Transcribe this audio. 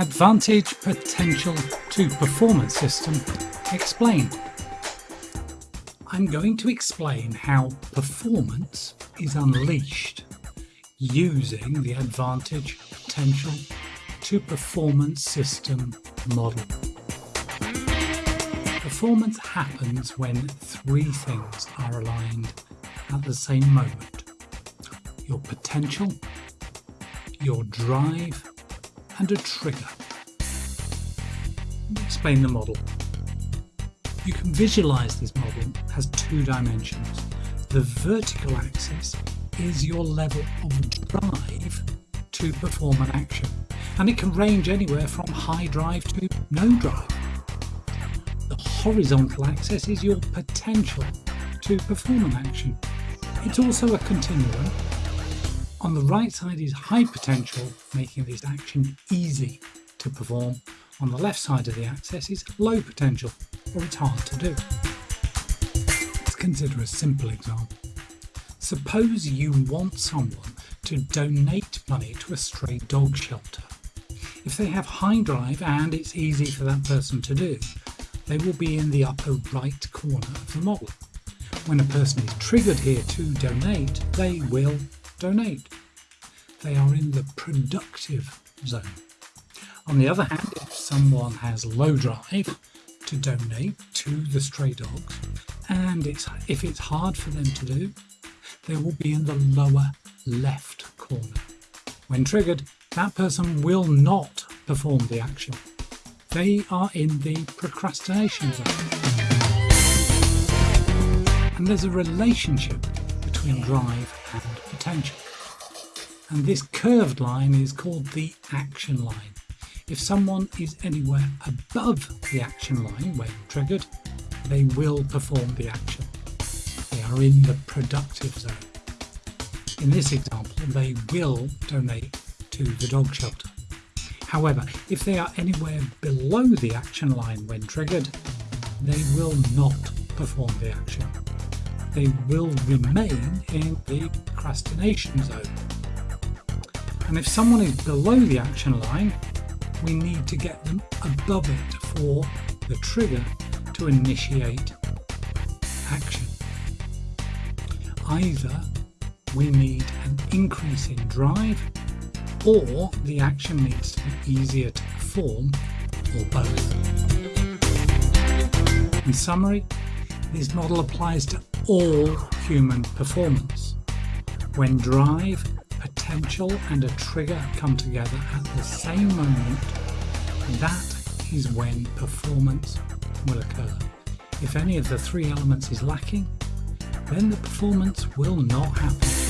Advantage Potential to Performance System explained. I'm going to explain how performance is unleashed using the Advantage Potential to Performance System model. Performance happens when three things are aligned at the same moment. Your potential, your drive and a trigger. Explain the model. You can visualize this model as two dimensions. The vertical axis is your level of drive to perform an action and it can range anywhere from high drive to no drive. The horizontal axis is your potential to perform an action. It's also a continuum on the right side is high potential, making this action easy to perform. On the left side of the axis is low potential, or it's hard to do. Let's consider a simple example. Suppose you want someone to donate money to a stray dog shelter. If they have high drive and it's easy for that person to do, they will be in the upper right corner of the model. When a person is triggered here to donate, they will donate. They are in the productive zone. On the other hand, if someone has low drive to donate to the stray dogs, and it's, if it's hard for them to do, they will be in the lower left corner. When triggered, that person will not perform the action. They are in the procrastination zone. And there's a relationship between drive and potential. And this curved line is called the action line. If someone is anywhere above the action line when triggered, they will perform the action. They are in the productive zone. In this example, they will donate to the dog shelter. However, if they are anywhere below the action line when triggered, they will not perform the action they will remain in the procrastination zone. And if someone is below the action line, we need to get them above it for the trigger to initiate action. Either we need an increase in drive or the action needs to be easier to perform or both. In summary, this model applies to all human performance. When drive, potential and a trigger come together at the same moment, that is when performance will occur. If any of the three elements is lacking, then the performance will not happen.